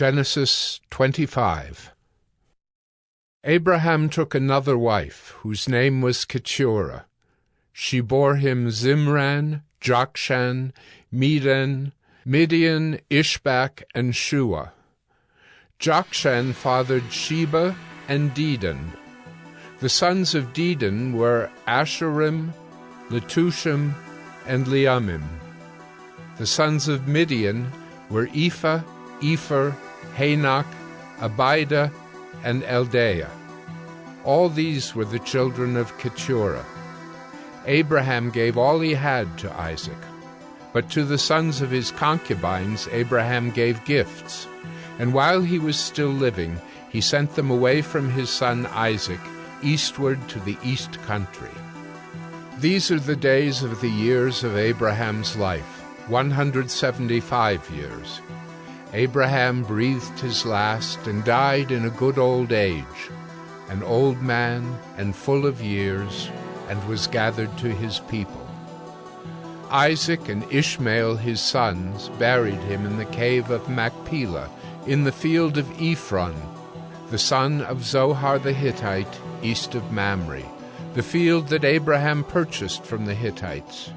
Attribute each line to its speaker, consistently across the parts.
Speaker 1: Genesis 25 Abraham took another wife, whose name was Keturah. She bore him Zimran, Jokshan, Medan, Midian, Ishbak, and Shua. Jokshan fathered Sheba and Dedan. The sons of Dedan were Asshurim, Letushim, and Leummim. The sons of Midian were Ephah, Epher, Hanoch, Abida, and Eldaah. All these were the children of Keturah. Abraham gave all he had to Isaac. But to the sons of his concubines Abraham gave gifts, and while he was still living, he sent them away from his son Isaac eastward to the east country. These are the days of the years of Abraham's life, 175 years. Abraham breathed his last and died in a good old age, an old man and full of years, and was gathered to his people. Isaac and Ishmael his sons buried him in the cave of Machpelah, in the field of Ephron, the son of Zohar the Hittite, east of Mamre, the field that Abraham purchased from the Hittites.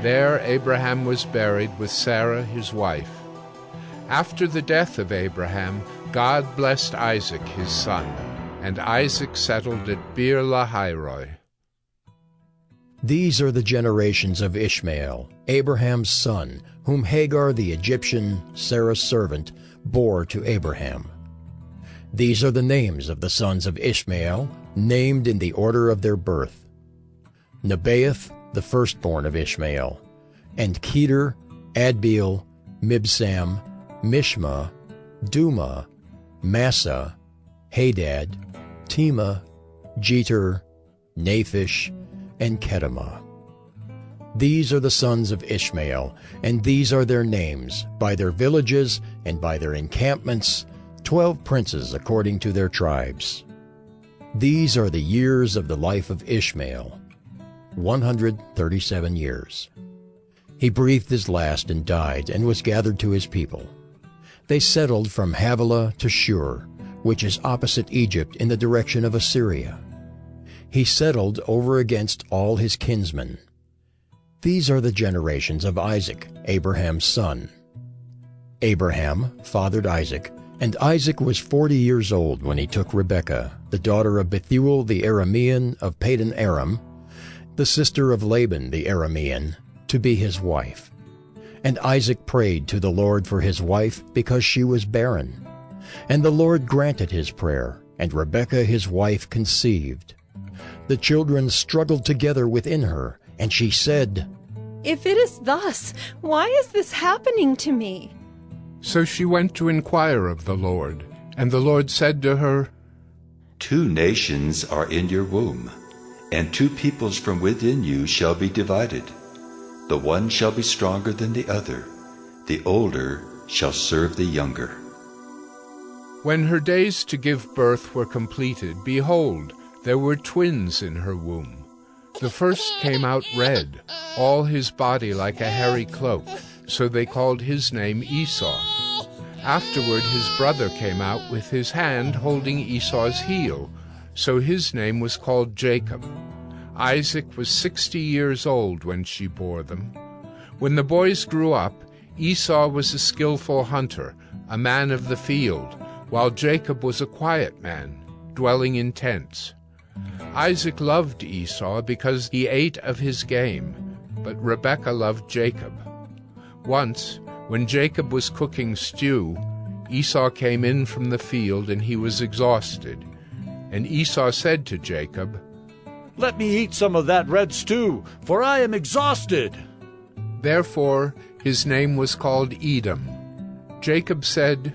Speaker 1: There Abraham was buried with Sarah his wife. After the death of Abraham, God blessed Isaac his son, and Isaac settled at Beer Lahairoi.
Speaker 2: These are the generations of Ishmael, Abraham's son, whom Hagar the Egyptian, Sarah's servant, bore to Abraham. These are the names of the sons of Ishmael, named in the order of their birth. Nebaioth, the firstborn of Ishmael, and Kedar, Adbeel, Mibsam, Mishma, Dumah, Massa, Hadad, Tema, Jetur, Naphish, and Kedemah. These are the sons of Ishmael, and these are their names, by their villages and by their encampments, twelve princes according to their tribes. These are the years of the life of Ishmael, 137 years. He breathed his last and died, and was gathered to his people. They settled from Havilah to Shur, which is opposite Egypt in the direction of Assyria. He settled over against all his kinsmen. These are the generations of Isaac, Abraham's son. Abraham fathered Isaac, and Isaac was forty years old when he took Rebekah, the daughter of Bethuel the Aramean of Padan Aram, the sister of Laban the Aramean, to be his wife. And Isaac prayed to the Lord for his wife because she was barren. And the Lord granted his prayer, and Rebekah his wife conceived. The children struggled together within her, and she said,
Speaker 3: If it is thus, why is this happening to me?
Speaker 1: So she went to inquire of the Lord, and the Lord said to her,
Speaker 4: Two nations are in your womb, and two peoples from within you shall be divided. The one shall be stronger than the other, the older shall serve the younger.
Speaker 1: When her days to give birth were completed, behold, there were twins in her womb. The first came out red, all his body like a hairy cloak, so they called his name Esau. Afterward his brother came out with his hand holding Esau's heel, so his name was called Jacob. Isaac was sixty years old when she bore them. When the boys grew up, Esau was a skilful hunter, a man of the field, while Jacob was a quiet man, dwelling in tents. Isaac loved Esau because he ate of his game, but Rebekah loved Jacob. Once, when Jacob was cooking stew, Esau came in from the field and he was exhausted. And Esau said to Jacob,
Speaker 5: let me eat some of that red stew, for I am exhausted.
Speaker 1: Therefore his name was called Edom. Jacob said,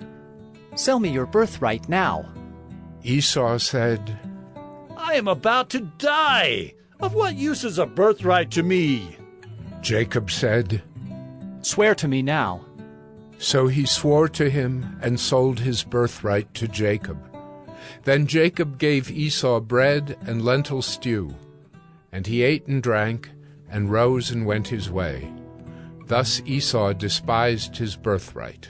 Speaker 6: Sell me your birthright now.
Speaker 1: Esau said,
Speaker 5: I am about to die. Of what use is a birthright to me?
Speaker 1: Jacob said,
Speaker 6: Swear to me now.
Speaker 1: So he swore to him and sold his birthright to Jacob. Then Jacob gave Esau bread and lentil stew, and he ate and drank, and rose and went his way. Thus Esau despised his birthright.